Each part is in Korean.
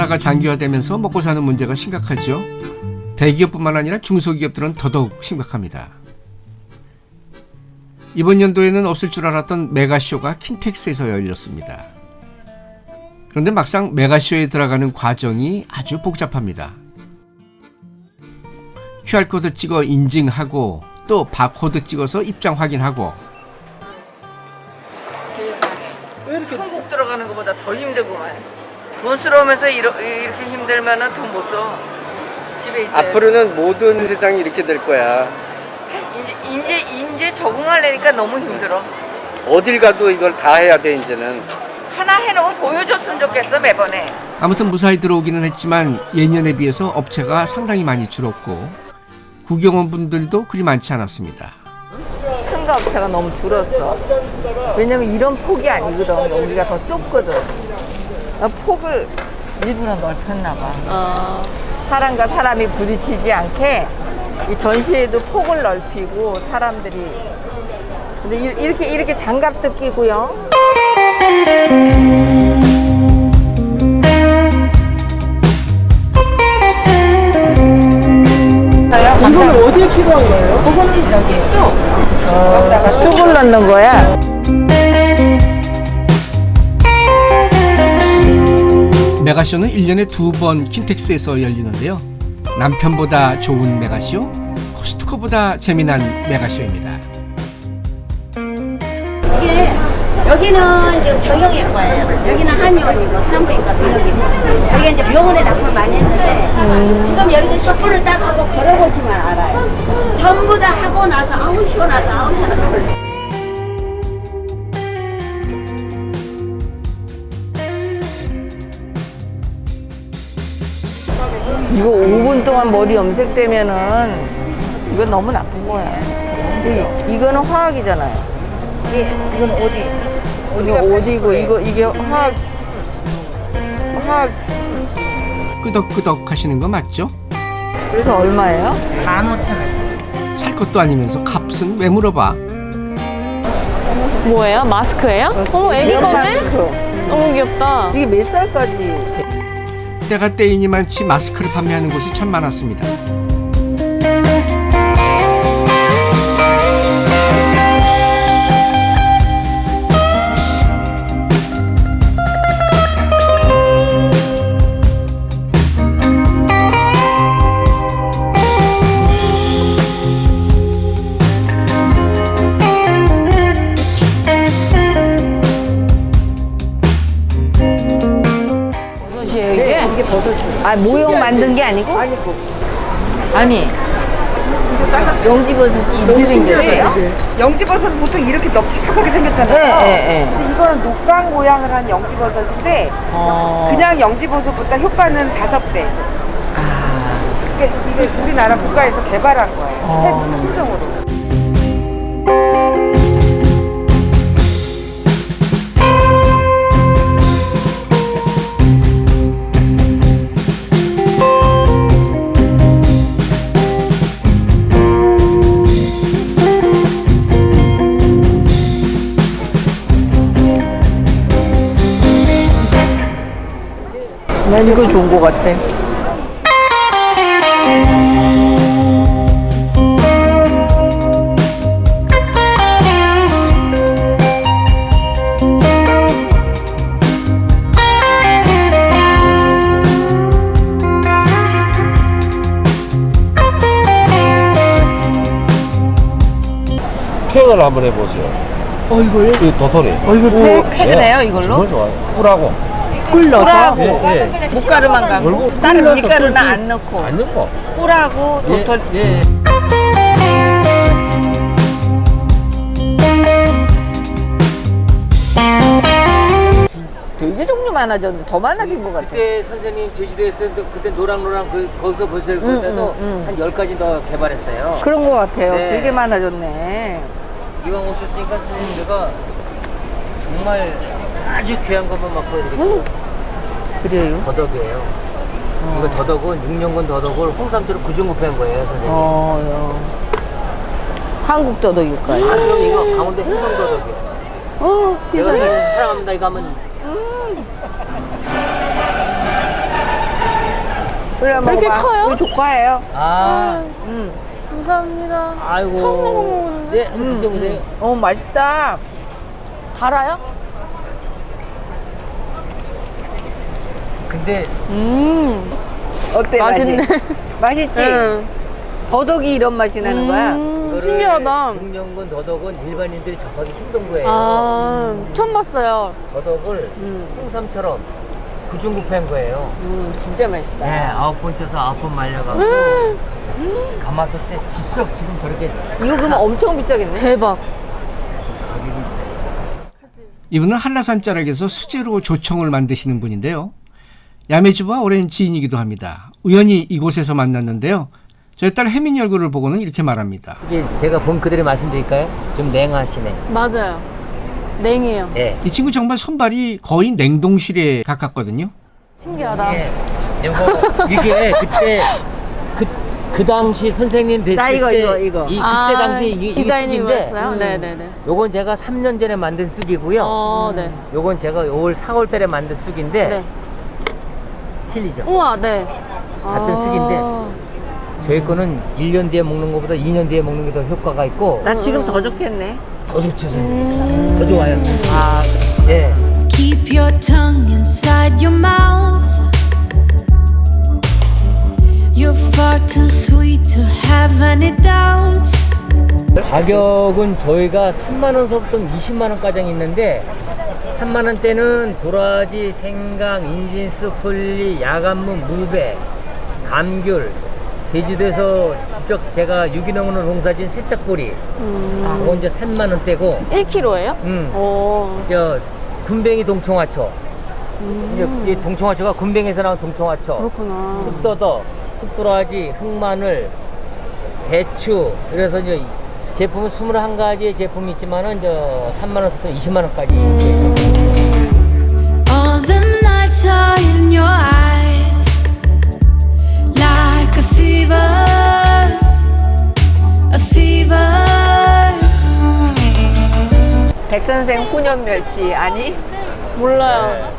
코로나가 장기화되면서 먹고 사는 문제가 심각하죠. 대기업뿐만 아니라 중소기업들은 더더욱 심각합니다. 이번 연도에는 없을 줄 알았던 메가쇼가 킨텍스에서 열렸습니다. 그런데 막상 메가쇼에 들어가는 과정이 아주 복잡합니다. QR코드 찍어 인증하고 또 바코드 찍어서 입장 확인하고 천국 들어가는 것보다 더 힘들구만. 돈스러우면서 이러, 이렇게 힘들면은 돈못 써. 집에 있어요. 앞으로는 모든 세상이 이렇게 될 거야. 이제 이제 이제 적응하려니까 너무 힘들어. 어딜 가도 이걸 다 해야 돼 이제는. 하나 해놓으면 보여줬으면 좋겠어 매번에. 아무튼 무사히 들어오기는 했지만 예년에 비해서 업체가 상당히 많이 줄었고 구경원 분들도 그리 많지 않았습니다. 참가 업체가 너무 줄었어. 왜냐면 이런 폭이 아니거든. 여기가 더 좁거든. 아, 폭을 일부러 넓혔나 봐. 사람과 사람이 부딪히지 않게 이 전시회도 폭을 넓히고 사람들이 근데 이- 이렇게 이렇게 장갑도 끼고요. 이건 어디에 필요한 거예요? 그거는 여기 쑥. 여기다가 쑥을 넣는 거야. 메가쇼는 1년에 두 번 킨텍스에서 열리는데요. 남편보다 좋은 메가쇼, 코스트코보다 재미난 메가쇼입니다. 이게 여기는 지금 정형외 과예요. 여기는 한의원이고 산부인과 비뇨기과. 저희가 이제 병원에 납품을 많이 했는데 지금 여기서 셔플을 딱 하고 걸어보시면 알아요. 전부 다 하고 나서 아우 시원하다 아우 시원하다. 이거 5분 동안 머리 염색되면은 이건 너무 나쁜 거야. 이, 이거는 화학이잖아요. 이건 어디? 이거 어디고 이거 이게 화학 화학 끄덕끄덕 하시는 거 맞죠? 그래서 얼마예요? 살 것도 아니면서 값은 왜 물어봐? 뭐예요? 마스크예요? 어머 애기 거네? 마스크. 너무 귀엽다. 이게 몇 살까지? 때가 때이니만치 마스크를 판매하는 곳이 참 많았습니다. 아 모형 만든 게 아니고? 아니고. 아니. 영지버섯이 이렇게 생겼어요? 영지버섯은 보통 이렇게 넓적하게 생겼잖아요. 네, 네, 네. 근데 이거는 녹강 모양을 한 영지버섯인데 어. 그냥 영지버섯보다 효과는 다섯 배. 아. 이게, 이게 우리나라 국가에서 개발한 거예요. 어. 품종으로. 난 이거 좋은 거 같아. 팩을 한번 해보세요. 어, 이거요? 이 도토리. 어, 이거 팩, 팩을 예. 해요 이걸로? 정말 좋아요. 꿀하고. 꿀 넣어서? 예, 예. 물가루만 가고 다른 꿀 밀가루는 안 넣고 안 넣고. 꿀하고 예, 도토리 예. 되게 종류 많아졌는데 더 많아진 것 같아. 그때 선생님 제주도에 있었는데 그때 노랑노랑 그 거기서 벌써 보다도 한 10가지 더 개발했어요. 그런 것 같아요. 네. 되게 많아졌네. 이왕 오셨으니까 선생님 제가 정말 아주 귀한 것만 막 보여드릴게요. 그래요? 더덕이에요. 이거 더덕은 6년근 더덕을 홍삼처럼 구중구패한 거예요, 선생님. 어, 어. 한국 더덕일까요? 아, 그럼 이거 강원도 행성 더덕이에요. 어, 제가 세상에. 사랑합니다 이거 하면 그래 먹어봐. 이렇게 커요? 이거 조카예요. 아, 음. 감사합니다. 아이고. 처음 먹어보는데. 네, 한번 드셔보세요. 어 맛있다. 달아요? 근데 음. 어때 맛있네. 맛이? 맛있지? 응. 더덕이 이런 맛이 나는 거야. 음, 이거를 신기하다. 육년근 더덕은 일반인들이 접하기 힘든 거예요. 아, 처음 봤어요. 더덕을 홍삼처럼 구중구패한 거예요. 음, 진짜 맛있다. 네, 아홉 번 쪄서 아홉 번 말려갖고 가마솥 때 직접 지금 저렇게 이거 그러면 엄청 비싸겠네. 대박. 가격이 있어요. 이분은 한라산 자락에서 수제로 조청을 만드시는 분인데요. 야매주와 오랜 지인이기도 합니다. 우연히 이곳에서 만났는데요. 저희 딸 혜민이 얼굴을 보고는 이렇게 말합니다. 이게 제가 본 그대로 말씀드릴까요? 좀 냉하시네. 맞아요. 냉이에요. 예. 이 친구 정말 손발이 거의 냉동실에 가깝거든요. 신기하다. 예. 이거 이게 그때 그, 그 당시 선생님 뵀을 나 이거, 때 이거, 이거. 이 그때 아, 당시 이, 이 디자인이었어요? 쑥인데 네네네. 요건 제가 3년 전에 만든 쑥이고요. 어, 네. 요건 제가 올 4월 달에 만든 쑥인데 네. 틀리죠. 우와, 네. 같은 아. 쑥인데 저희 거는 1년 뒤에 먹는 것보다 2년 뒤에 먹는 게 더 효과가 있고 나 지금 더 좋겠네. 더 좋죠, 선생님. 더 좋아요. 아, 예. Keep your tongue inside your mouth. You're far too sweet to have any doubts. 가격은 저희가 3만 원서부터 20만 원까지 있는데 3만 원대는 도라지, 생강, 인진쑥, 솔리, 야간무, 무배, 감귤 제주도에서 직접 제가 유기농으로 농사진 새싹보리 그거 이제 3만 원대고 1kg예요? 음. 오. 저 군뱅이 동청화초 이제 이 동청화초가 군뱅에서 나온 동청화초 그렇구나. 흑더덕, 흑도라지, 흑마늘, 배추 그래서 이제 제품은 21가지의 제품이 있지만은 저 3만 원부터 20만 원까지 All them lights are in your eyes, like a fever, a fever. 백선생 훈연 멸치 아니? 몰라요.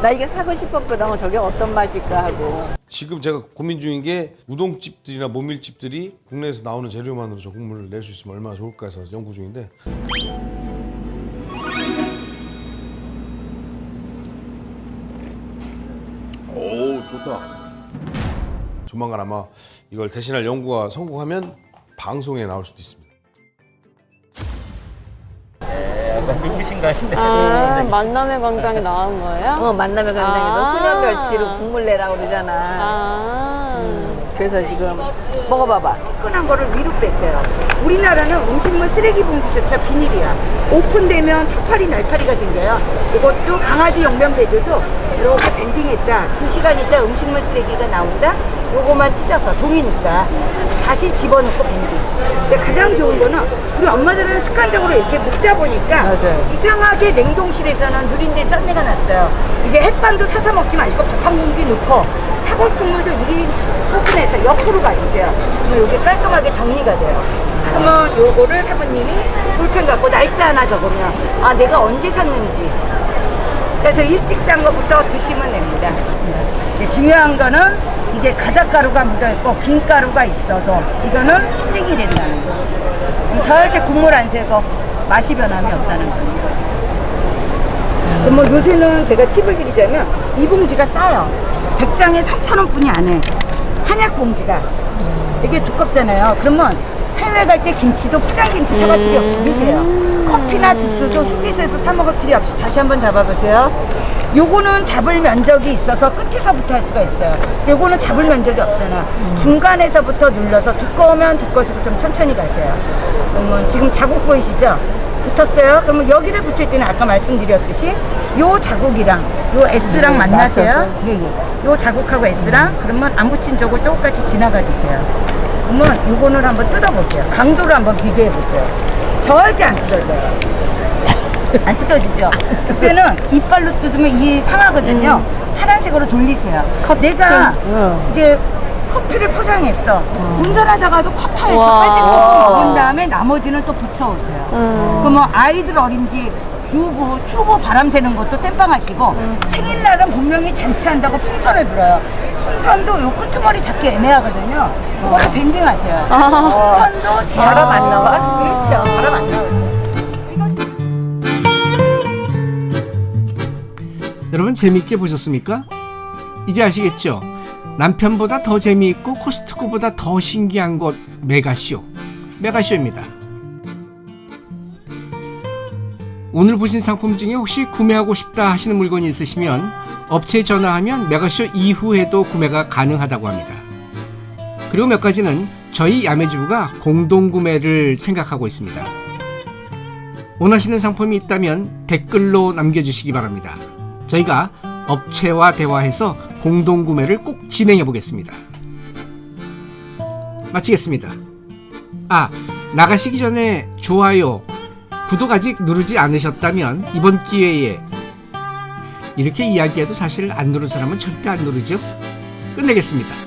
나 이게 사고 싶었거든. 저게 어떤 맛일까 하고. 지금 제가 고민 중인 게 우동집들이나 모밀집들이 국내에서 나오는 재료만으로 저 국물을 낼 수 있으면 얼마나 좋을까 해서 연구 중인데. 오 좋다. 조만간 아마 이걸 대신할 연구가 성공하면 방송에 나올 수도 있습니다 누구신 거 같은데 아, 만남의 광장에 나온 거예요? 어, 만남의 광장에서 아. 훈연 멸치로 국물 내라고 그러잖아. 아. 그래서 지금 먹어봐봐. 끈한 거를 위로 뺐어요. 우리나라는 음식물 쓰레기 봉지조차 비닐이야. 오픈되면 턱파리 날파리가 생겨요. 이것도 강아지 용변 배드도 이렇게 밴딩했다. 두 시간 있다 음식물 쓰레기가 나온다. 요거만 찢어서 종이니까 다시 집어넣고 밴딩. 근데 가장 좋은 거는 우리 엄마들은 습관적으로 이렇게 먹다 보니까 맞아요. 이상하게 냉동실에서는 누린데 짠내가 났어요. 이제 햇반도 사서 먹지 마시고 밥 한 공기 넣고 사골 국물도 1인 소분해서 옆으로 가주세요. 그러면 이게 깔끔하게 정리가 돼요. 그러면 요거를 사부님이 볼펜 갖고 날짜 하나 적으면 아 내가 언제 샀는지 그래서 일찍 산 거부터 드시면 됩니다. 이제 중요한 거는 이게 가작가루가 묻어있고 김가루가 있어도 이거는 실링이 된다는 거. 절대 국물 안 새고 맛이 변함이 없다는. 그럼 뭐 요새는 제가 팁을 드리자면 이 봉지가 싸요. 100장에 3,000원 뿐이 안 해. 한약 봉지가. 이게 두껍잖아요. 그러면 해외 갈 때 김치도 포장 김치 사갈 필요 없이 드세요. 커피나 주스도 휴게소에서 사 먹을 필요 없이 다시 한번 잡아보세요. 요거는 잡을 면적이 있어서 끝에서부터 할 수가 있어요. 요거는 잡을 면적이 없잖아. 중간에서부터 눌러서 두꺼우면 두꺼울수록 좀 천천히 가세요. 그러면 지금 자국 보이시죠? 붙었어요. 그러면 여기를 붙일 때는 아까 말씀드렸듯이 요 자국이랑 요 S랑 만나세요. 예, 예. 요 자국하고 S랑 그러면 안 붙인 쪽을 똑같이 지나가 주세요. 그러면 요거는 한번 뜯어보세요. 강도를 한번 비교해 보세요. 절대 안 뜯어져요. 안 뜯어지죠? 그때는 이빨로 뜯으면 이 상하거든요. 파란색으로 돌리세요. 내가 이제 커피를 포장했어. 운전하다가도 컵타에서 와. 빨대 먹은 다음에 나머지는 또 붙여오세요. 그러면 아이들 어린지 주부, 튜브 바람 새는 것도 땜빵 하시고 생일날은 분명히 잔치한다고 풍선을 불어요. 순선도 요 끄트머리 잡기 애매하거든요. 그거를 밴딩하셔요. 아. 선도 제어. 바람 안 나와? 그렇죠. 바람 안 나오죠. 여러분 재미있게 보셨습니까? 이제 아시겠죠? 남편보다 더 재미있고 코스트코보다 더 신기한 곳 메가쇼. 메가쇼입니다. 오늘 보신 상품 중에 혹시 구매하고 싶다 하시는 물건이 있으시면 업체에 전화하면 메가쇼 이후에도 구매가 가능하다고 합니다. 그리고 몇 가지는 저희 야매주부가 공동 구매를 생각하고 있습니다. 원하시는 상품이 있다면 댓글로 남겨주시기 바랍니다. 저희가 업체와 대화해서 공동 구매를 꼭 진행해 보겠습니다. 마치겠습니다. 아, 나가시기 전에 좋아요, 구독 아직 누르지 않으셨다면 이번 기회에 이렇게 이야기해도 사실 안 누른 사람은 절대 안 누르죠. 끝내겠습니다. 끝!